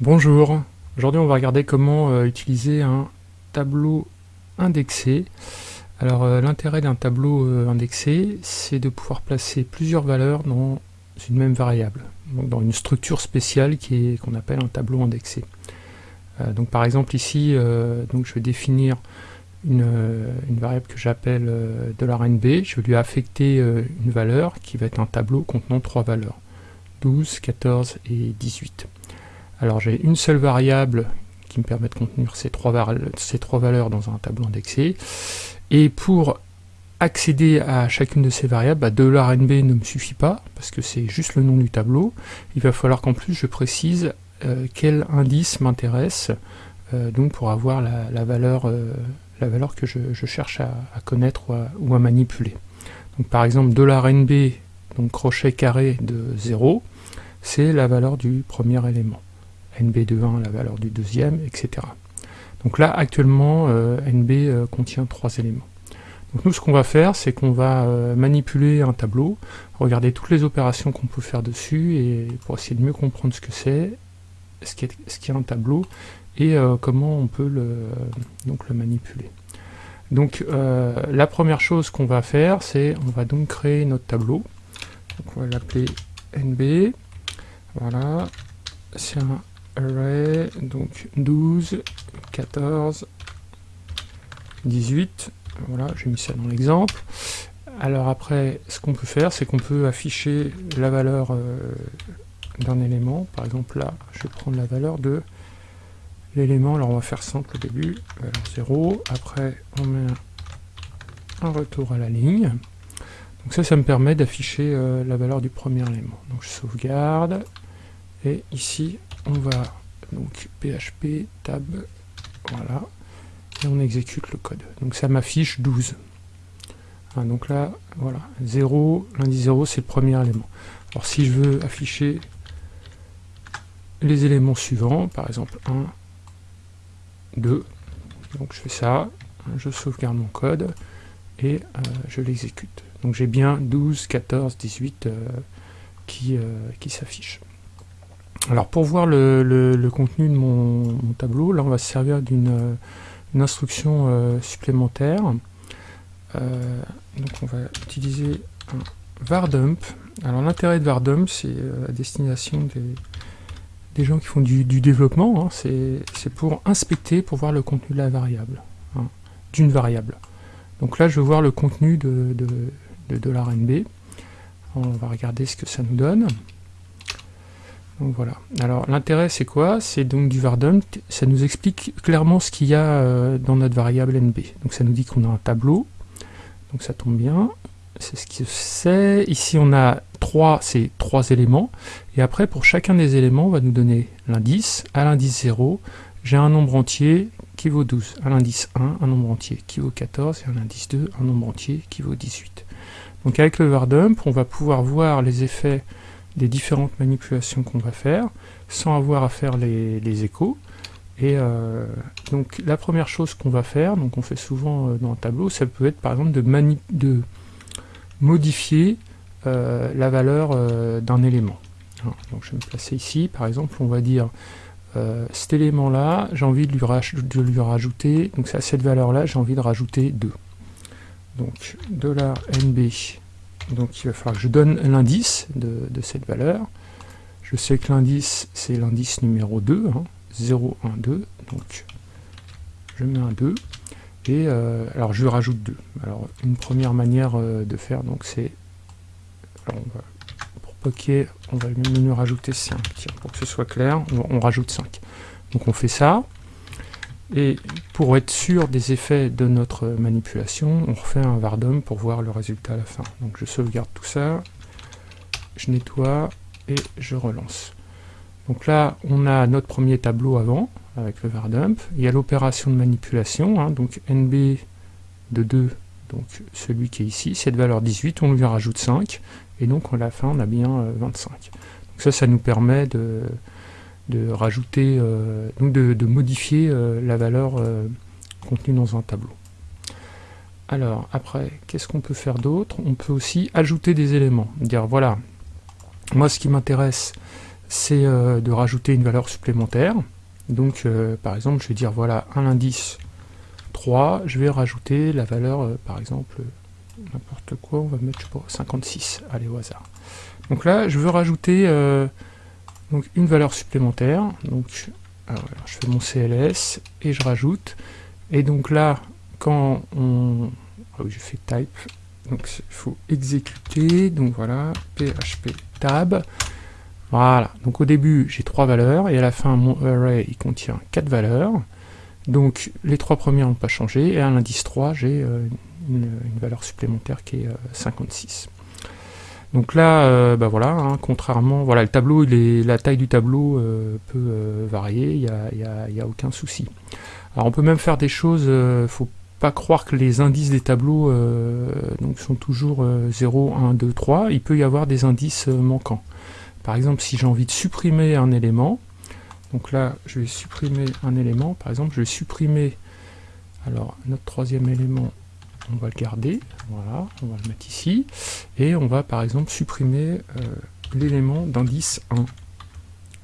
Bonjour, aujourd'hui on va regarder comment euh, utiliser un tableau indexé. Alors euh, l'intérêt d'un tableau euh, indexé, c'est de pouvoir placer plusieurs valeurs dans une même variable, donc dans une structure spéciale qui qu'on appelle un tableau indexé. donc par exemple ici, je vais définir une, une variable que j'appelle $nb, je vais lui affecter une valeur qui va être un tableau contenant trois valeurs, 12, 14 et 18. Alors j'ai une seule variable qui me permet de contenir ces trois, valeurs dans un tableau indexé. Et pour accéder à chacune de ces variables, bah, $nb ne me suffit pas, parce que c'est juste le nom du tableau. Il va falloir qu'en plus je précise euh, quel indice m'intéresse, euh, donc pour avoir la, valeur, euh, la valeur que je, cherche à, connaître ou à, manipuler. Donc par exemple $nb, donc crochet carré de 0, c'est la valeur du premier élément. NB de 1 la valeur du deuxième, etc. Donc là, actuellement, euh, NB euh, contient trois éléments. Donc nous, ce qu'on va faire, c'est qu'on va euh, manipuler un tableau, regarder toutes les opérations qu'on peut faire dessus, et pour essayer de mieux comprendre ce que c'est, ce qu'est ce un tableau, et comment on peut le, donc le manipuler. Donc la première chose qu'on va faire, c'est on va donc créer notre tableau. On va l'appeler NB. Voilà. C'est array, donc 12, 14, 18, voilà, j'ai mis ça dans l'exemple. Alors après, ce qu'on peut faire, c'est qu'on peut afficher la valeur euh, d'un élément. Par exemple là, je vais prendre la valeur de l'élément, alors on va faire simple au début, valeur 0, après on met un retour à la ligne. Donc ça, ça me permet d'afficher euh, la valeur du premier élément. Donc je sauvegarde, et ici on va donc php tab voilà. Et on exécute le code. Donc ça m'affiche 12 hein, donc là voilà 0 l'indice 0 c'est le premier élément. Alors si je veux afficher les éléments suivants par exemple 1 2 donc je fais ça je sauvegarde mon code et euh, je l'exécute. Donc j'ai bien 12 14 18 qui, euh, qui s'affichent alors pour voir le, contenu de mon, tableau, là on va se servir d'une euh, instruction euh, supplémentaire. Euh, donc on va utiliser un vardump. Alors l'intérêt de vardump, c'est à destination des, gens qui font du, développement, hein. c'est pour inspecter, pour voir le contenu de la variable, hein, d'une variable. Donc là je veux voir le contenu de, de. On va regarder ce que ça nous donne. Voilà. Alors l'intérêt c'est quoi? C'est donc du vardump, ça nous explique clairement ce qu'il y a euh, dans notre variable nb. Donc ça nous dit qu'on a un tableau, donc ça tombe bien, c'est ce que c'est. Ici on a trois, c'est trois éléments, et après pour chacun des éléments on va nous donner l'indice, à l'indice 0, j'ai un nombre entier qui vaut 12, à l'indice 1, un nombre entier qui vaut 14, et à l'indice 2, un nombre entier qui vaut 18. Donc avec le vardump, on va pouvoir voir les effets des différentes manipulations qu'on va faire, sans avoir à faire les, échos. Et euh, donc la première chose qu'on va faire, donc on fait souvent euh, dans un tableau, ça peut être par exemple de, de modifier euh, la valeur d'un élément. Donc je vais me placer ici, par exemple, on va dire cet élément-là, j'ai envie de lui, de lui, rajouter, donc à cette valeur-là, j'ai envie de rajouter 2. Donc $nb donc il va falloir que je donne l'indice de, cette valeur. Je sais que l'indice, c'est l'indice numéro 2, 0, 1, 2. Donc je mets un 2. Et euh, alors je rajoute 2. Alors une première manière euh, de faire, donc c'est... Pour poker, on va même rajouter 5. pour que ce soit clair, on rajoute 5. Donc on fait ça. Et pour être sûr des effets de notre manipulation, on refait un vardum pour voir le résultat à la fin. Donc je sauvegarde tout ça, je nettoie et je relance. Donc là, on a notre premier tableau avant, avec le vardump. Il y a l'opération de manipulation, hein, donc NB de 2, donc celui qui est ici, cette valeur 18, on lui rajoute 5, et donc à la fin, on a bien 25. Euh, donc ça, ça nous permet de de rajouter, euh, donc de, modifier euh, la valeur euh, contenue dans un tableau. Alors, après, qu'est-ce qu'on peut faire d'autre? On peut aussi ajouter des éléments. Dire, voilà, moi ce qui m'intéresse, c'est de rajouter une valeur supplémentaire. Donc, par exemple, je vais dire, voilà, un indice 3, je vais rajouter la valeur, par exemple, n'importe quoi, on va mettre, je sais pas, 56, allez, au hasard. Donc là, je veux rajouter donc une valeur supplémentaire. Donc, je fais mon CLS et je rajoute. Et donc là, quand on... Ah oui, je fais type. Donc il faut exécuter. Donc voilà, php tab. Voilà. Donc au début, j'ai trois valeurs. Et à la fin, mon array, il contient quatre valeurs. Donc les trois premières n'ont pas changé. Et à l'indice 3, j'ai euh, une, valeur supplémentaire qui est 56. Euh, donc là, euh, bah voilà, hein, contrairement, voilà, le tableau, il la taille du tableau peut varier, il n'y a, y a, aucun souci. Alors on peut même faire des choses, euh, faut pas croire que les indices des tableaux euh, sont toujours 0, 1, 2, 3, il peut y avoir des indices euh, manquants. Par exemple, si j'ai envie de supprimer un élément, donc là, je vais supprimer un élément, par exemple, je vais supprimer, alors, notre troisième élément, on va le garder, voilà, on va le mettre ici, et on va, par exemple, supprimer l'élément d'indice 1.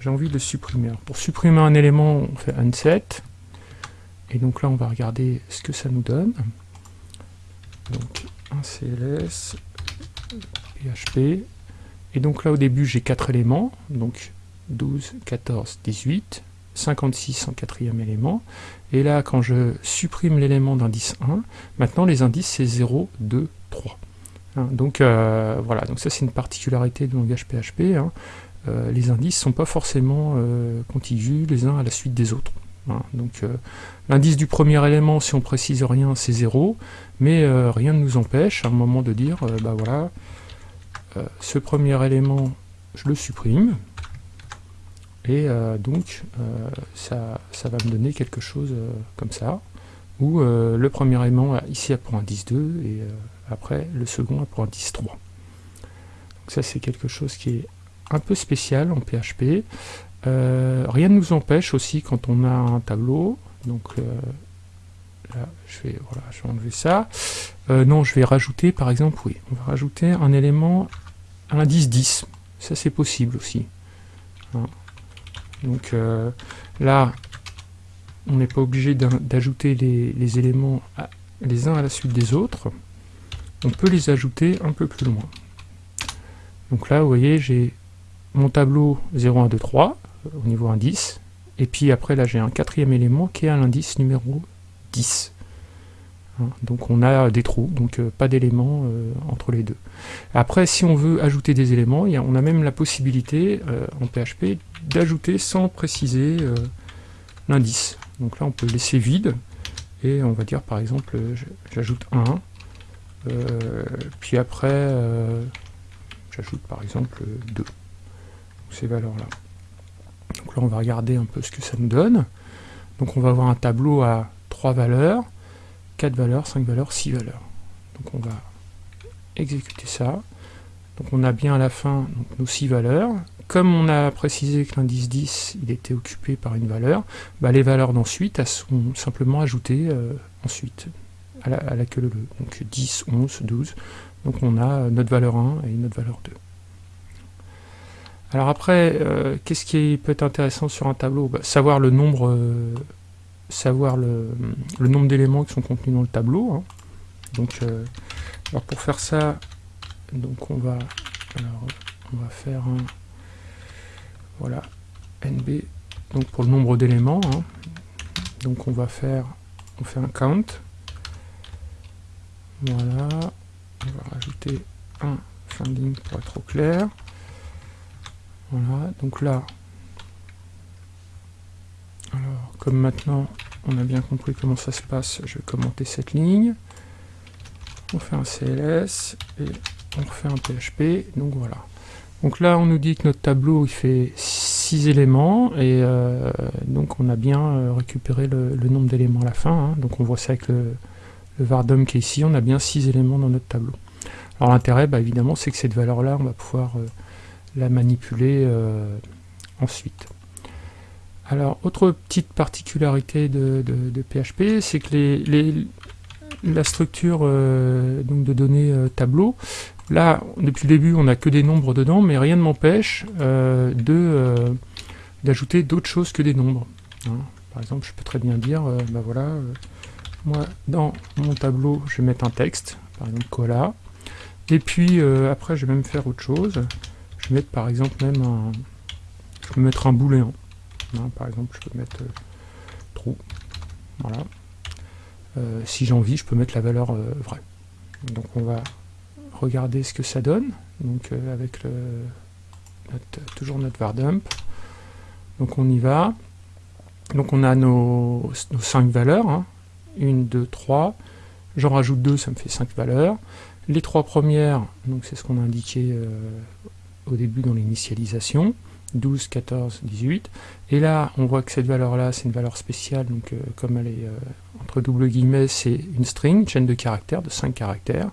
J'ai envie de le supprimer. pour supprimer un élément, on fait unset, et donc là, on va regarder ce que ça nous donne. Donc, un CLS, PHP. Et donc là, au début, j'ai quatre éléments. Donc, 12, 14, 18, 56 en quatrième élément. Et là, quand je supprime l'élément d'indice 1, maintenant les indices, c'est 0, 2, 3. donc euh, voilà, donc ça c'est une particularité du langage PHP. Hein. Euh, les indices ne sont pas forcément euh, contigus les uns à la suite des autres. Donc euh, l'indice du premier élément, si on précise rien, c'est 0, mais rien ne nous empêche à un moment de dire, bah voilà, ce premier élément, je le supprime, et donc ça, ça, va me donner quelque chose comme ça, où le premier élément ici a pour indice 2, et après le second a pour indice 3. Donc ça c'est quelque chose qui est un peu spécial en PHP. Euh, rien ne nous empêche aussi quand on a un tableau, donc euh, là je vais, voilà, je vais enlever ça, euh, non je vais rajouter par exemple, oui, on va rajouter un élément à l'indice 10, ça c'est possible aussi. Hein. Donc là, on n'est pas obligé d'ajouter les, les, éléments les uns à la suite des autres, on peut les ajouter un peu plus loin. Donc là, vous voyez, j'ai mon tableau 0, 1, 2, 3, au niveau indice. Et puis après, là, j'ai un quatrième élément qui est à l'indice numéro 10. Hein, donc on a des trous, donc euh, pas d'éléments euh, entre les deux. Après, si on veut ajouter des éléments, on a même la possibilité euh, en PHP d'ajouter sans préciser l'indice. Donc là, on peut laisser vide, et on va dire par exemple, j'ajoute 1, puis après, j'ajoute par exemple 2, ces valeurs-là. Donc là, on va regarder un peu ce que ça nous donne. Donc on va avoir un tableau à 3 valeurs, 4 valeurs, 5 valeurs, 6 valeurs. Donc on va exécuter ça. Donc on a bien à la fin nos 6 valeurs. Comme on a précisé que l'indice 10 il était occupé par une valeur, bah, les valeurs d'ensuite sont simplement ajoutées euh, ensuite à la, à la queue. Donc 10, 11, 12. Donc on a notre valeur 1 et notre valeur 2. Alors après, euh, qu'est-ce qui peut être intéressant sur un tableau? Bah, Savoir le nombre, euh, savoir le, nombre d'éléments qui sont contenus dans le tableau. Hein. Donc, euh, pour faire ça, donc on va, on va faire un, voilà, nb, donc pour le nombre d'éléments. Hein. Donc on va faire, on fait un count. Voilà, on va rajouter un finding pour être au clair. Voilà, donc là, alors comme maintenant on a bien compris comment ça se passe, je vais commenter cette ligne. On fait un CLS et on refait un PHP, donc voilà. Donc là on nous dit que notre tableau il fait 6 éléments et euh, donc on a bien euh, récupéré le, nombre d'éléments à la fin. Hein. donc on voit ça avec le, le vardom qui est ici, on a bien 6 éléments dans notre tableau. Alors l'intérêt bah, évidemment c'est que cette valeur là on va pouvoir euh, la manipuler ensuite. Alors, autre petite particularité de, PHP, c'est que la structure donc de données tableau. Là, depuis le début, on n'a que des nombres dedans, mais rien ne m'empêche de d'ajouter d'autres choses que des nombres. Hein. Par exemple, je peux très bien dire, bah voilà, moi, dans mon tableau, je vais mettre un texte, par exemple cola, et puis après, je vais même faire autre chose. Je vais mettre par exemple même un, je peux mettre un booléen. Hein, par exemple, je peux mettre true. Voilà. Euh, si j'ai envie, je peux mettre la valeur euh, vraie. Donc on va regarder ce que ça donne, donc euh, avec le, toujours notre var dump. Donc on y va. Donc on a nos, nos 5 valeurs, 1, 2, 3. J'en rajoute 2, ça me fait 5 valeurs. Les trois premières, donc c'est ce qu'on a indiqué au début dans l'initialisation. 12, 14, 18. Et là, on voit que cette valeur-là, c'est une valeur spéciale, donc euh, comme elle est euh, entre double guillemets, c'est une string, chaîne de caractères, de 5 caractères.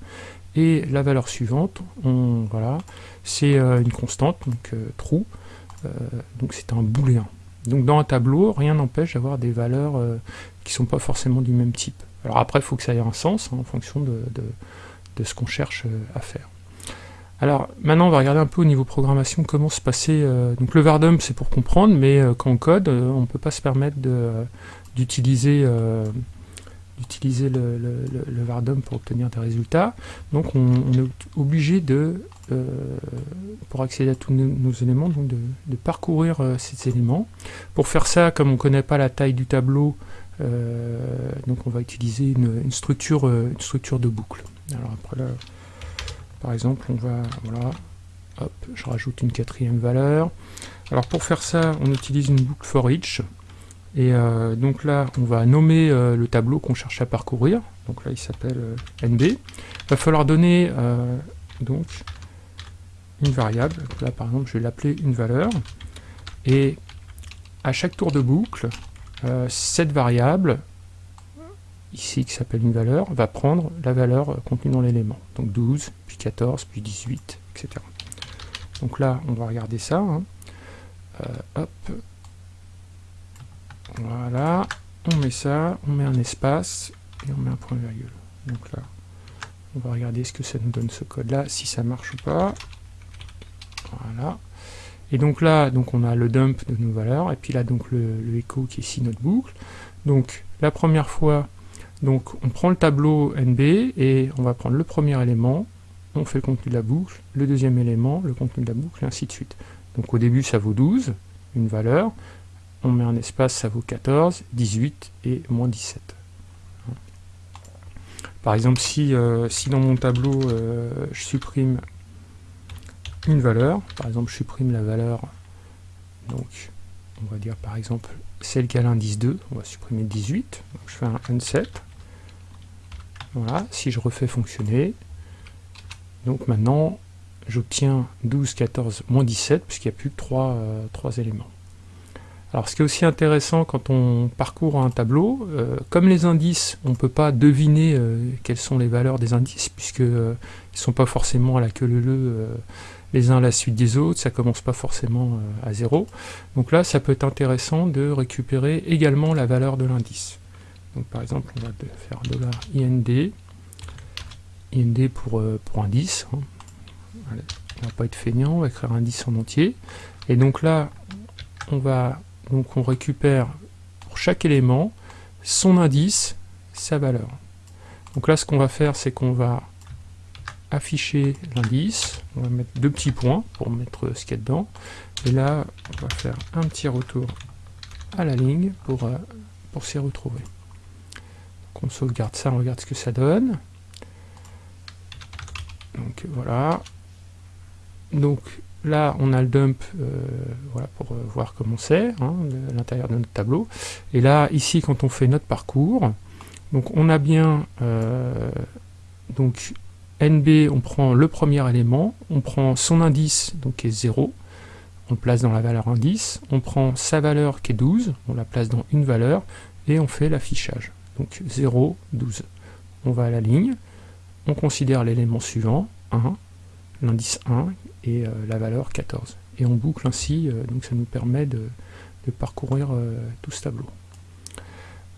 Et la valeur suivante, voilà, c'est euh, une constante, donc true, donc c'est un booléen. Donc dans un tableau, rien n'empêche d'avoir des valeurs qui ne sont pas forcément du même type. Alors après, il faut que ça ait un sens hein, en fonction de ce qu'on cherche à faire. Alors maintenant on va regarder un peu au niveau programmation comment se passer. Euh, donc le Vardum c'est pour comprendre, mais euh, quand on code, euh, on ne peut pas se permettre d'utiliser d'utiliser le, le, Vardum pour obtenir des résultats. Donc on, est obligé de, pour accéder à tous nos, éléments, donc de, parcourir ces éléments. Pour faire ça, comme on ne connaît pas la taille du tableau, donc on va utiliser une, une, structure, une structure de boucle. Alors après là, par exemple, on va, voilà, hop, je rajoute une quatrième valeur. Alors pour faire ça, on utilise une boucle for each. Et euh, donc là, on va nommer euh, le tableau qu'on cherche à parcourir. Donc là, il s'appelle euh, NB. Il va falloir donner donc une variable. Là, par exemple, je vais l'appeler une valeur. Et à chaque tour de boucle, cette variable ici qui s'appelle une valeur, va prendre la valeur contenue dans l'élément. Donc 12, puis 14, puis 18, etc. Donc là, on va regarder ça. Hein. Euh, hop. Voilà. On met ça, on met un espace, et on met un point virgule. Donc là, on va regarder ce que ça nous donne ce code-là, si ça marche ou pas. Voilà. Et donc là, donc on a le dump de nos valeurs, et puis là, donc le, le echo qui est ici notre boucle. Donc la première fois, donc on prend le tableau NB et on va prendre le premier élément, on fait le contenu de la boucle, le deuxième élément, le contenu de la boucle, et ainsi de suite. Donc au début ça vaut 12, une valeur, on met un espace, ça vaut 14, 18 et moins 17. Par exemple, si, euh, si dans mon tableau euh, je supprime une valeur, par exemple je supprime la valeur, donc on va dire par exemple celle qui a l'indice 2, on va supprimer 18, donc je fais un unset, voilà, si je refais fonctionner, donc maintenant j'obtiens 12, 14, moins 17, puisqu'il n'y a plus que 3, euh, éléments. Alors ce qui est aussi intéressant quand on parcourt un tableau, euh, comme les indices, on ne peut pas deviner euh, quelles sont les valeurs des indices, puisqu'ils ne sont pas forcément à la queue leu les uns à la suite des autres, ça commence pas forcément à zéro. Donc là, ça peut être intéressant de récupérer également la valeur de l'indice. Donc par exemple, on va faire $ind, ind pour, euh, pour indice. Hein. on va pas être feignant, on va écrire indice en entier. Et donc là, on va donc on récupère pour chaque élément son indice, sa valeur. Donc là, ce qu'on va faire, c'est qu'on va afficher l'indice, on va mettre deux petits points pour mettre ce qu'il y a dedans, et là, on va faire un petit retour à la ligne pour, euh, pour s'y retrouver on sauvegarde ça, on regarde ce que ça donne. Donc voilà. Donc là, on a le dump euh, pour euh, voir comment c'est, hein, l'intérieur de notre tableau. Et là, ici, quand on fait notre parcours, on a bien euh, donc NB, on prend le premier élément, on prend son indice, donc qui est 0, on le place dans la valeur indice, on prend sa valeur qui est 12, on la place dans une valeur, et on fait l'affichage. Donc 0, 12. On va à la ligne, on considère l'élément suivant, 1, l'indice 1 et euh, la valeur 14. Et on boucle ainsi, euh, donc ça nous permet de, parcourir euh, tout ce tableau.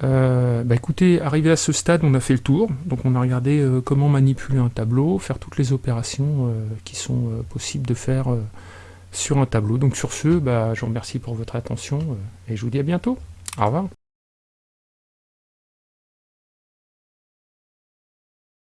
Bah écoutez, arrivé à ce stade, on a fait le tour. Donc on a regardé comment manipuler un tableau, faire toutes les opérations qui sont possibles de faire sur un tableau. Donc sur ce, bah, je vous remercie pour votre attention et je vous dis à bientôt. Au revoir.